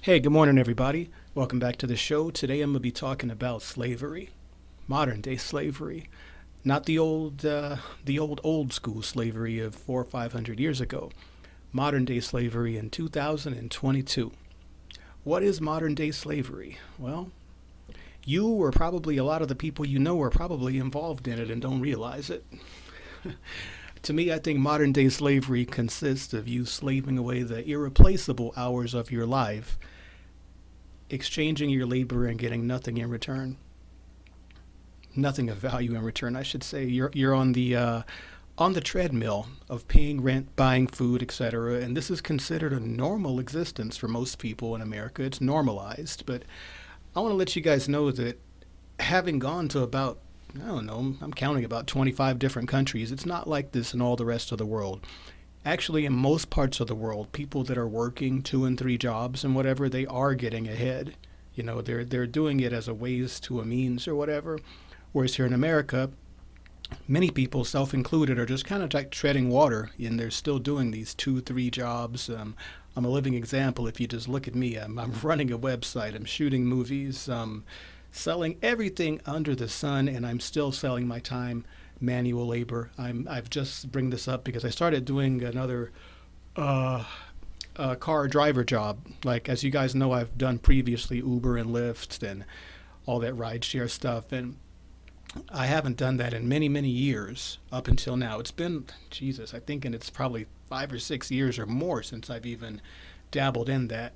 Hey, good morning, everybody. Welcome back to the show. Today I'm going to be talking about slavery, modern day slavery, not the old, uh, the old old school slavery of four or five hundred years ago. Modern day slavery in 2022. What is modern day slavery? Well, you or probably a lot of the people you know are probably involved in it and don't realize it. to me, I think modern day slavery consists of you slaving away the irreplaceable hours of your life, exchanging your labor and getting nothing in return. Nothing of value in return, I should say. You're you're on the uh, on the treadmill of paying rent, buying food, etc. And this is considered a normal existence for most people in America. It's normalized, but I want to let you guys know that having gone to about I don't know, I'm counting about 25 different countries. It's not like this in all the rest of the world. Actually, in most parts of the world, people that are working two and three jobs and whatever, they are getting ahead. You know, they're they're doing it as a ways to a means or whatever. Whereas here in America, many people, self included, are just kind of like treading water, and they're still doing these two, three jobs. Um, I'm a living example. If you just look at me, I'm, I'm running a website, I'm shooting movies. Um, selling everything under the sun, and I'm still selling my time manual labor. I'm I've just bring this up because I started doing another uh, uh, car driver job. Like as you guys know, I've done previously Uber and Lyft and all that rideshare stuff, and I haven't done that in many many years up until now. It's been Jesus, I think, and it's probably five or six years or more since I've even dabbled in that.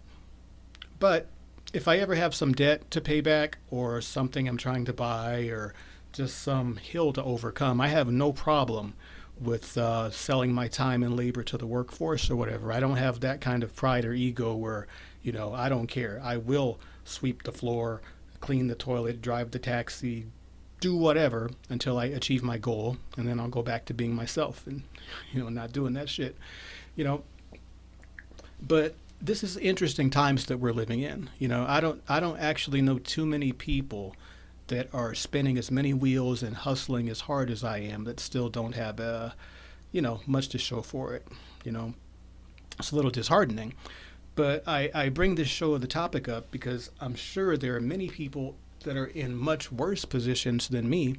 But if I ever have some debt to pay back or something I'm trying to buy or just some hill to overcome, I have no problem with uh, selling my time and labor to the workforce or whatever. I don't have that kind of pride or ego where, you know, I don't care. I will sweep the floor, clean the toilet, drive the taxi, do whatever until I achieve my goal, and then I'll go back to being myself and, you know, not doing that shit, you know. But this is interesting times that we're living in. You know, I don't I don't actually know too many people that are spinning as many wheels and hustling as hard as I am that still don't have uh, you know, much to show for it. You know, it's a little disheartening. But I, I bring this show of the topic up because I'm sure there are many people that are in much worse positions than me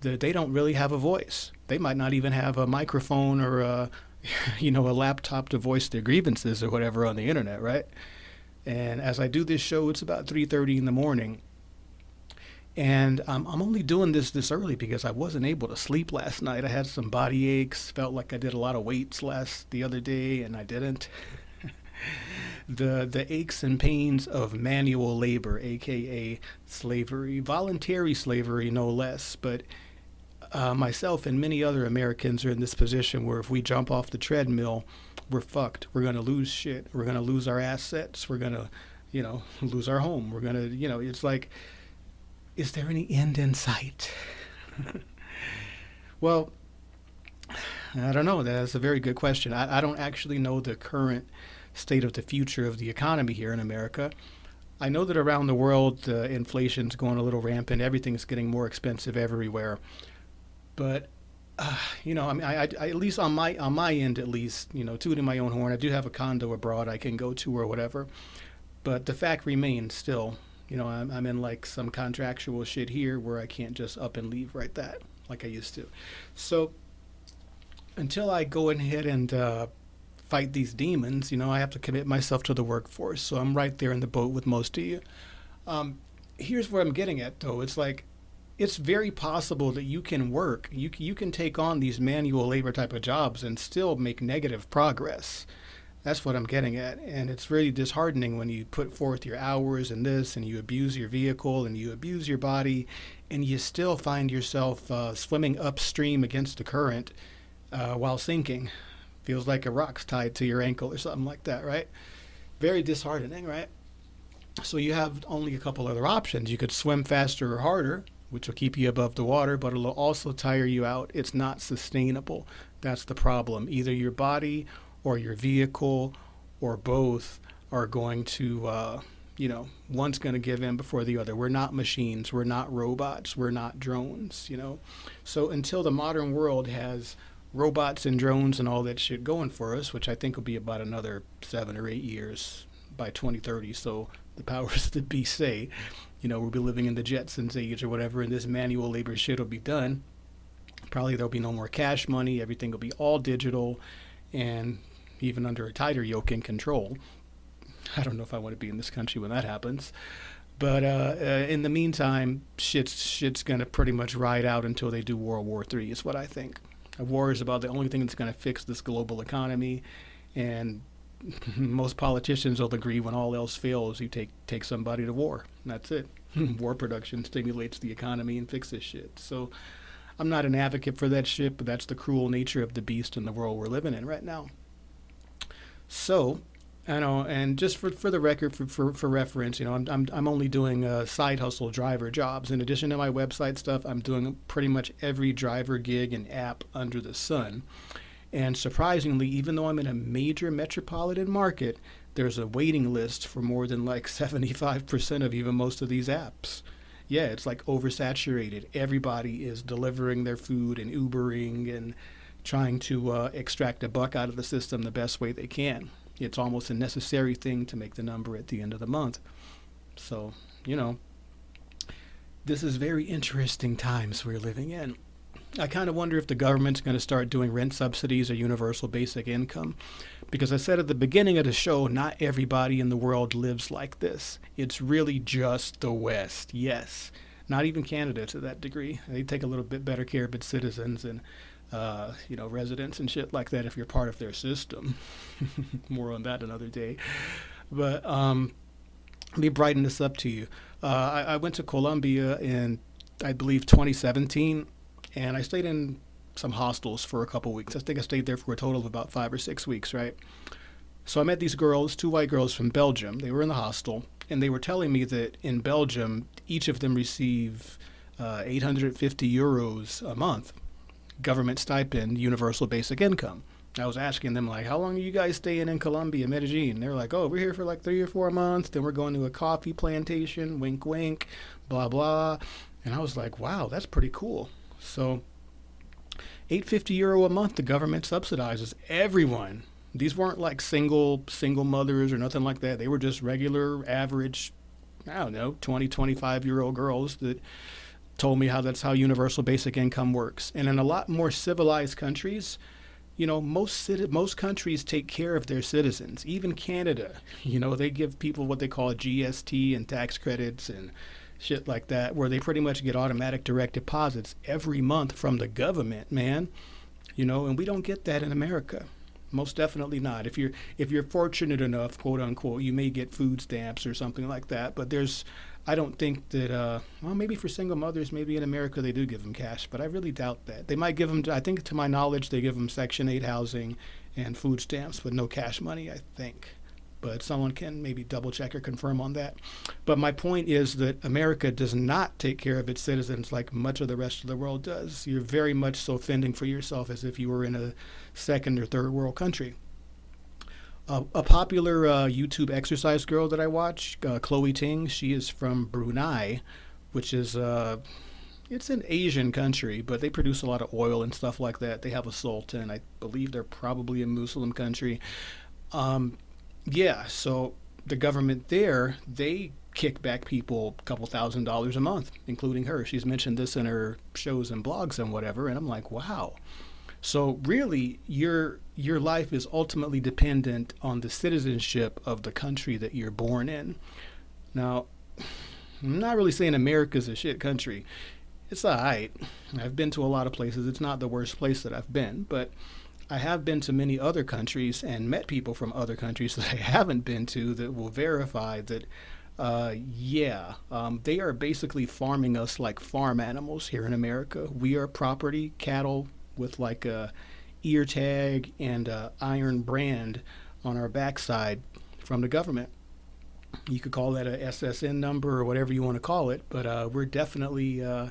that they don't really have a voice. They might not even have a microphone or a you know, a laptop to voice their grievances or whatever on the internet, right? And as I do this show, it's about 3:30 in the morning, and um, I'm only doing this this early because I wasn't able to sleep last night. I had some body aches, felt like I did a lot of weights last the other day, and I didn't. the the aches and pains of manual labor, aka slavery, voluntary slavery, no less, but uh, myself and many other Americans are in this position where if we jump off the treadmill, we're fucked. We're going to lose shit. We're going to lose our assets. We're going to, you know, lose our home. We're going to, you know, it's like, is there any end in sight? well, I don't know. That's a very good question. I, I don't actually know the current state of the future of the economy here in America. I know that around the world, uh, inflation's going a little rampant. Everything's getting more expensive everywhere. But uh, you know, I mean, I, I, at least on my on my end, at least, you know, tooting my own horn, I do have a condo abroad I can go to or whatever. But the fact remains, still, you know, I'm, I'm in like some contractual shit here where I can't just up and leave right that like I used to. So until I go ahead and uh, fight these demons, you know, I have to commit myself to the workforce. So I'm right there in the boat with most of you. Um, here's where I'm getting at, though. It's like it's very possible that you can work, you, you can take on these manual labor type of jobs and still make negative progress. That's what I'm getting at. And it's really disheartening when you put forth your hours and this and you abuse your vehicle and you abuse your body and you still find yourself uh, swimming upstream against the current uh, while sinking. Feels like a rock's tied to your ankle or something like that, right? Very disheartening, right? So you have only a couple other options. You could swim faster or harder, which will keep you above the water, but it'll also tire you out. It's not sustainable. That's the problem. Either your body or your vehicle or both are going to, uh, you know, one's going to give in before the other. We're not machines. We're not robots. We're not drones, you know. So until the modern world has robots and drones and all that shit going for us, which I think will be about another seven or eight years by 2030. So the powers that be say, you know, we'll be living in the Jetsons age or whatever, and this manual labor shit will be done. Probably there'll be no more cash money. Everything will be all digital, and even under a tighter yoke and control. I don't know if I want to be in this country when that happens. But uh, uh, in the meantime, shit's shit's gonna pretty much ride out until they do World War Three. Is what I think. A war is about the only thing that's gonna fix this global economy, and most politicians will agree when all else fails, you take take somebody to war. That's it. war production stimulates the economy and fixes shit. So. I'm not an advocate for that shit, but that's the cruel nature of the beast in the world we're living in right now. So, I know, and just for, for the record, for, for, for reference, you know, I'm, I'm, I'm only doing uh, side hustle driver jobs. In addition to my website stuff, I'm doing pretty much every driver gig and app under the sun. And surprisingly, even though I'm in a major metropolitan market, there's a waiting list for more than like 75% of even most of these apps. Yeah, it's like oversaturated. Everybody is delivering their food and Ubering and trying to uh, extract a buck out of the system the best way they can it's almost a necessary thing to make the number at the end of the month. So, you know, this is very interesting times we're living in. I kind of wonder if the government's going to start doing rent subsidies or universal basic income. Because I said at the beginning of the show, not everybody in the world lives like this. It's really just the West. Yes. Not even Canada to that degree. They take a little bit better care of its citizens and uh, you know, residents and shit like that if you're part of their system. More on that another day. But um, let me brighten this up to you. Uh, I, I, went to Colombia in, I believe, 2017, and I stayed in some hostels for a couple weeks. I think I stayed there for a total of about five or six weeks, right? So I met these girls, two white girls from Belgium. They were in the hostel, and they were telling me that in Belgium, each of them receive uh, 850 euros a month government stipend, universal basic income. I was asking them like, how long are you guys staying in Colombia, Medellin? They're like, oh, we're here for like three or four months. Then we're going to a coffee plantation. Wink, wink, blah blah. And I was like, wow, that's pretty cool. So, 850 euro a month, the government subsidizes everyone. These weren't like single single mothers or nothing like that. They were just regular, average, I don't know, 20, 25 year old girls that told me how that's how universal basic income works. And in a lot more civilized countries, you know, most most countries take care of their citizens. Even Canada, you know, they give people what they call GST and tax credits and shit like that, where they pretty much get automatic direct deposits every month from the government, man. You know, and we don't get that in America. Most definitely not. If you're if you're fortunate enough, quote unquote, you may get food stamps or something like that. But there's I don't think that, uh, well, maybe for single mothers, maybe in America they do give them cash, but I really doubt that. They might give them, I think to my knowledge, they give them Section 8 housing and food stamps, but no cash money, I think. But someone can maybe double check or confirm on that. But my point is that America does not take care of its citizens like much of the rest of the world does. You're very much so fending for yourself as if you were in a second or third world country a popular uh, YouTube exercise girl that I watch, uh, Chloe Ting. She is from Brunei, which is uh, it's an Asian country, but they produce a lot of oil and stuff like that. They have a sultan. I believe they're probably a Muslim country. Um, yeah, so the government there they kick back people a couple thousand dollars a month, including her. She's mentioned this in her shows and blogs and whatever, and I'm like, wow. So really, your your life is ultimately dependent on the citizenship of the country that you're born in. Now, I'm not really saying America's a shit country. It's alright. I've been to a lot of places. It's not the worst place that I've been, but I have been to many other countries and met people from other countries that I haven't been to that will verify that uh, yeah, um, they are basically farming us like farm animals here in America. We are property, cattle, with like a ear tag and a iron brand on our backside from the government. You could call that a SSN number or whatever you want to call it, but uh, we're definitely uh,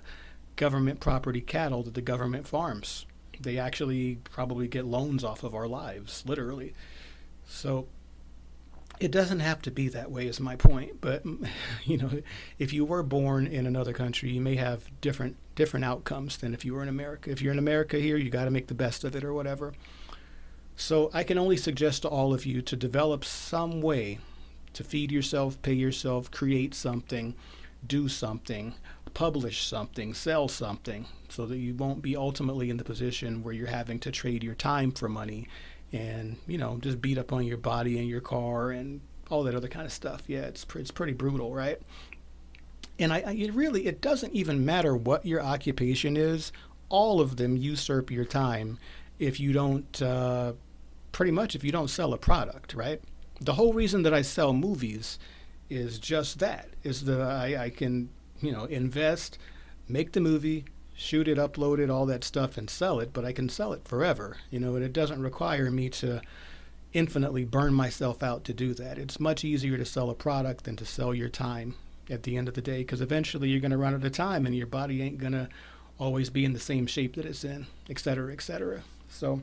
government property cattle that the government farms. They actually probably get loans off of our lives, literally. So it doesn't have to be that way is my point but you know if you were born in another country you may have different different outcomes than if you were in america if you're in america here you got to make the best of it or whatever so i can only suggest to all of you to develop some way to feed yourself, pay yourself, create something, do something, publish something, sell something, so that you won't be ultimately in the position where you're having to trade your time for money and, you know, just beat up on your body and your car and all that other kind of stuff. Yeah, it's, it's pretty brutal, right? And I, I it really, it doesn't even matter what your occupation is, all of them usurp your time if you don't, uh, pretty much, if you don't sell a product, right? The whole reason that I sell movies is just that is that I, I can you know invest make the movie shoot it upload it all that stuff and sell it but i can sell it forever you know and it doesn't require me to infinitely burn myself out to do that. It's much easier to sell a product than to sell your time at the end of the day because eventually you're going to run out of time and your body ain't going to always be in the same shape that it's in et cetera et cetera. So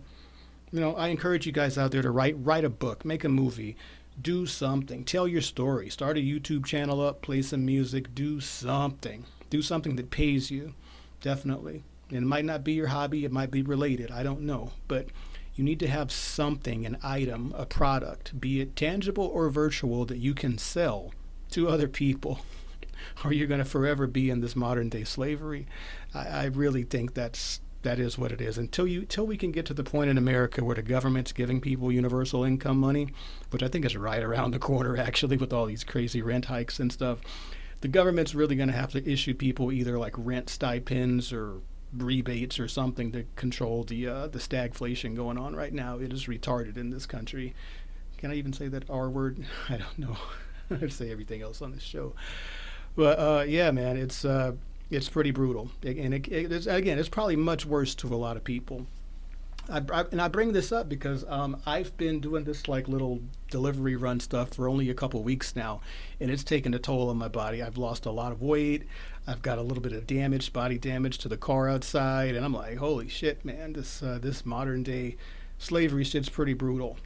you know i encourage you guys out there to write write a book make a movie do something. Tell your story. Start a YouTube channel up, play some music, do something. Do something that pays you. Definitely. And it might not be your hobby, it might be related. I don't know. But you need to have something, an item, a product, be it tangible or virtual, that you can sell to other people. or you're going to forever be in this modern day slavery. I, I really think that's that is what it is. Until you, until we can get to the point in America where the government's giving people universal income money, which I think is right around the corner actually, with all these crazy rent hikes and stuff, the government's really going to have to issue people either like rent stipends or rebates or something to control the uh, the stagflation going on right now. It is retarded in this country. Can I even say that R word? I don't know. I say everything else on this show. But uh, yeah, man, it's. Uh, it's pretty brutal, and it, it, it's, again, it's probably much worse to a lot of people. I, I, and I bring this up because um, I've been doing this like little delivery run stuff for only a couple weeks now, and it's taken a toll on my body. I've lost a lot of weight. I've got a little bit of damage, body damage to the car outside, and I'm like, holy shit, man! This uh, this modern day slavery shit's pretty brutal.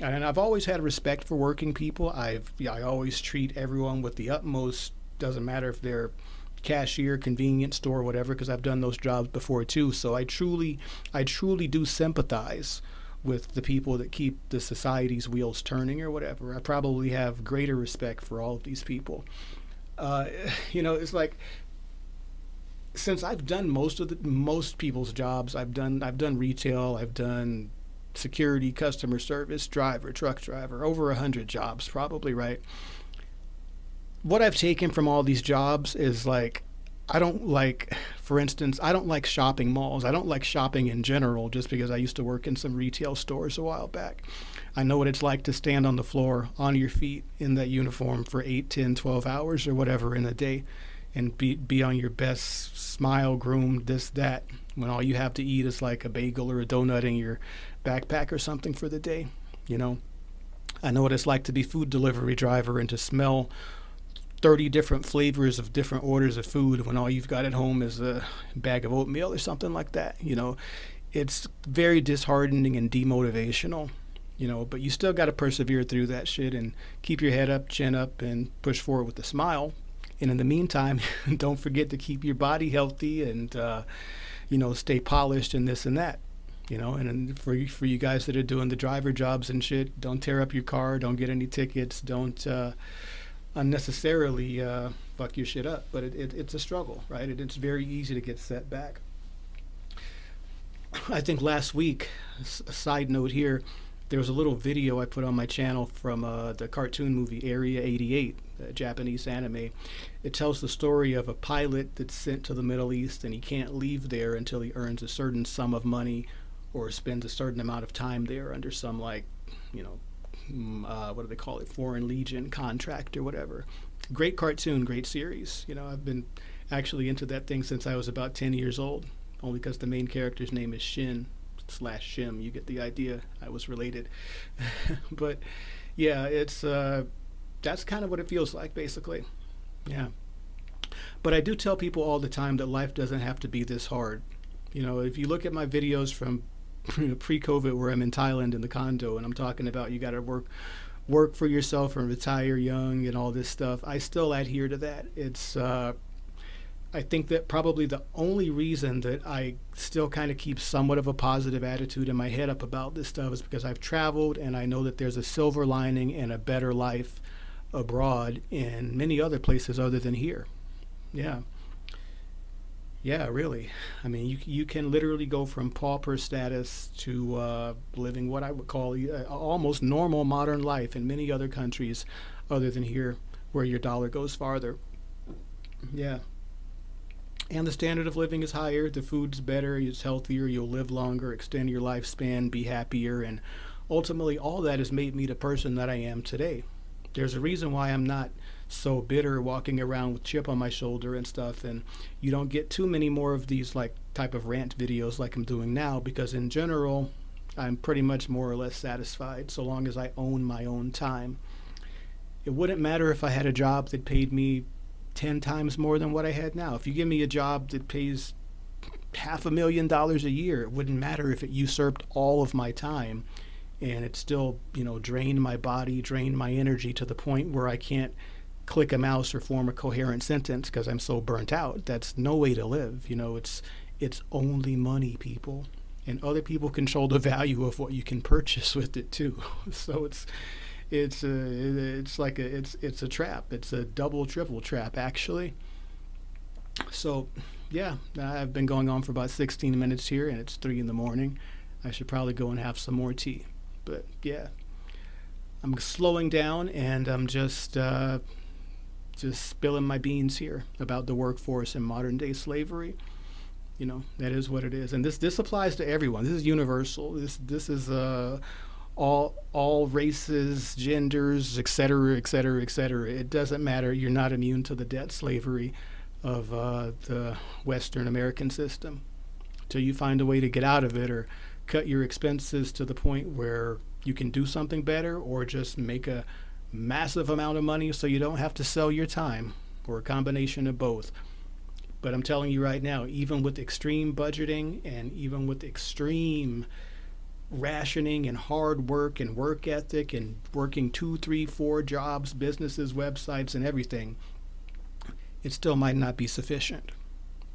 And I've always had respect for working people. I've I always treat everyone with the utmost. Doesn't matter if they're cashier, convenience store, whatever, because I've done those jobs before too. So I truly, I truly do sympathize with the people that keep the society's wheels turning or whatever. I probably have greater respect for all of these people. Uh, you know, it's like since I've done most of the most people's jobs, I've done I've done retail, I've done security, customer service, driver, truck driver, over a hundred jobs probably, right? What I've taken from all these jobs is like I don't like, for instance, I don't like shopping malls. I don't like shopping in general just because I used to work in some retail stores a while back. I know what it's like to stand on the floor on your feet in that uniform for 8, 10, 12 hours or whatever in a day and be, be on your best smile, groomed, this, that, when all you have to eat is like a bagel or a donut in your backpack or something for the day, you know. I know what it's like to be food delivery driver and to smell 30 different flavors of different orders of food when all you've got at home is a bag of oatmeal or something like that. You know, it's very disheartening and demotivational, you know, but you still got to persevere through that shit and keep your head up, chin up, and push forward with a smile. And in the meantime, don't forget to keep your body healthy and, uh, you know, stay polished and this and that. You know, and for for you guys that are doing the driver jobs and shit, don't tear up your car, don't get any tickets, don't uh, unnecessarily uh, fuck your shit up. But it, it, it's a struggle, right? It, it's very easy to get set back. I think last week, a side note here, there was a little video I put on my channel from uh, the cartoon movie Area 88, a Japanese anime. It tells the story of a pilot that's sent to the Middle East and he can't leave there until he earns a certain sum of money or spends a certain amount of time there under some like, you know, uh, what do they call it, Foreign Legion contract or whatever. Great cartoon, great series. You know, I've been actually into that thing since I was about 10 years old, only because the main character's name is Shin slash Shim. You get the idea. I was related. but yeah, it's uh, that's kind of what it feels like, basically. Yeah. But I do tell people all the time that life doesn't have to be this hard. You know, if you look at my videos from pre-COVID where I'm in Thailand in the condo and I'm talking about you got to work work for yourself and retire young and all this stuff. I still adhere to that. It's uh, I think that probably the only reason that I still kind of keep somewhat of a positive attitude in my head up about this stuff is because I've traveled and I know that there's a silver lining and a better life abroad in many other places other than here. Yeah. Yeah, really. I mean, you you can literally go from pauper status to uh, living what I would call uh, almost normal modern life in many other countries, other than here, where your dollar goes farther. Yeah. And the standard of living is higher. The food's better. It's healthier. You'll live longer, extend your lifespan, be happier, and ultimately, all that has made me the person that I am today. There's a reason why I'm not so bitter walking around with chip on my shoulder and stuff and you don't get too many more of these like type of rant videos like I'm doing now because in general I'm pretty much more or less satisfied so long as I own my own time. It wouldn't matter if I had a job that paid me 10 times more than what I had now. If you give me a job that pays half a million dollars a year, it wouldn't matter if it usurped all of my time and it still, you know, drained my body, drained my energy to the point where I can't click a mouse or form a coherent sentence because I'm so burnt out. That's no way to live. You know, it's it's only money, people, and other people control the value of what you can purchase with it too. so it's it's a, it's like a it's it's a trap. It's a double triple trap actually. So yeah, I've been going on for about 16 minutes here, and it's three in the morning. I should probably go and have some more tea. But yeah, I'm slowing down, and I'm just. Uh, just spilling my beans here about the workforce and modern day slavery. You know, that is what it is. And this this applies to everyone. This is universal. This this is uh all all races, genders, et cetera, et cetera, et cetera. It doesn't matter. You're not immune to the debt slavery of uh, the Western American system. Till you find a way to get out of it or cut your expenses to the point where you can do something better or just make a massive amount of money so you don't have to sell your time or a combination of both. But I'm telling you right now, even with extreme budgeting and even with extreme rationing and hard work and work ethic and working two, three, four jobs, businesses, websites, and everything, it still might not be sufficient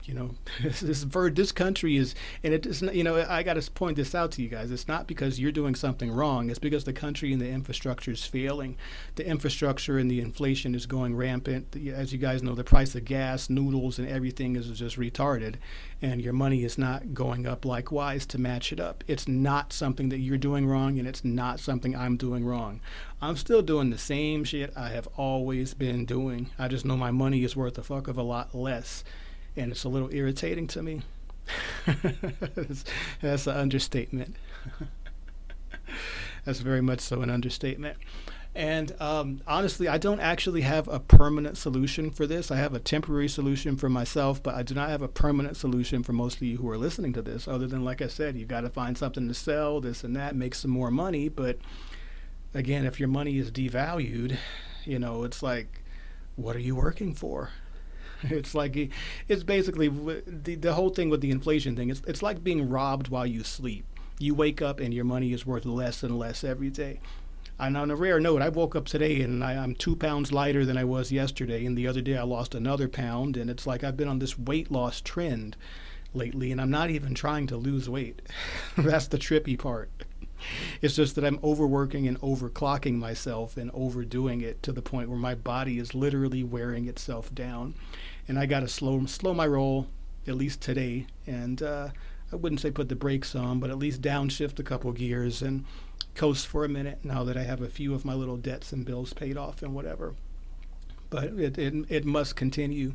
you know, this bird, this country is, and it is, you know, I got to point this out to you guys. It's not because you're doing something wrong. It's because the country and the infrastructure is failing. The infrastructure and the inflation is going rampant. As you guys know, the price of gas, noodles, and everything is just retarded, and your money is not going up likewise to match it up. It's not something that you're doing wrong, and it's not something I'm doing wrong. I'm still doing the same shit I have always been doing. I just know my money is worth a fuck of a lot less and it's a little irritating to me. that's, an understatement. that's very much so an understatement. And um, honestly, I don't actually have a permanent solution for this. I have a temporary solution for myself, but I do not have a permanent solution for most of you who are listening to this, other than, like I said, you got to find something to sell, this and that, make some more money. But again, if your money is devalued, you know, it's like, what are you working for? It's like it's basically the the whole thing with the inflation thing. It's it's like being robbed while you sleep. You wake up and your money is worth less and less every day. And on a rare note, I woke up today and I, am two pounds lighter than I was yesterday. And the other day I lost another pound. And it's like I've been on this weight loss trend lately, and I'm not even trying to lose weight. That's the trippy part. It's just that I'm overworking and overclocking myself and overdoing it to the point where my body is literally wearing itself down and I got to slow slow my roll at least today. And uh, I wouldn't say put the brakes on, but at least downshift a couple gears and coast for a minute now that I have a few of my little debts and bills paid off and whatever. But it, it, it must continue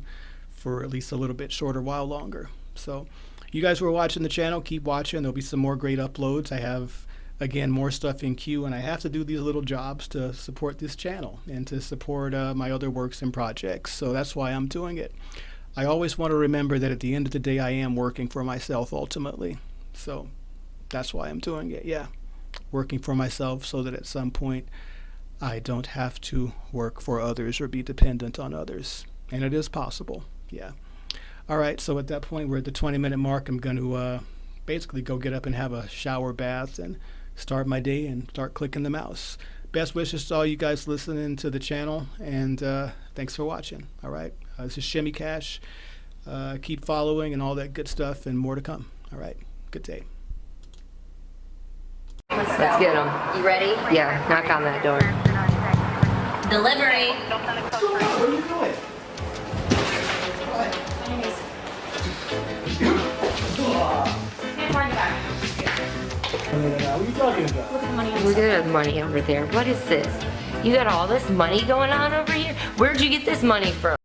for at least a little bit shorter while longer. So you guys who are watching the channel, keep watching. There'll be some more great uploads. I have again more stuff in queue and i have to do these little jobs to support this channel and to support uh, my other works and projects. So that's why i'm doing it. I always want to remember that at the end of the day i am working for myself ultimately. So that's why i'm doing it yeah. Working for myself so that at some point i don't have to work for others or be dependent on others. And it is possible yeah. All right so at that point we're at the 20 minute mark. I'm going to uh, basically go get up and have a shower bath and start my day and start clicking the mouse. Best wishes to all you guys listening to the channel, and uh, thanks for watching. All right, uh, this is Shimmy Cash. Uh, keep following and all that good stuff, and more to come. All right, good day. Let's get them. You ready? Yeah, knock on that door. Delivery. Where are you going? What are you talking about? Look at the money over there. What is this? You got all this money going on over here? Where'd you get this money from?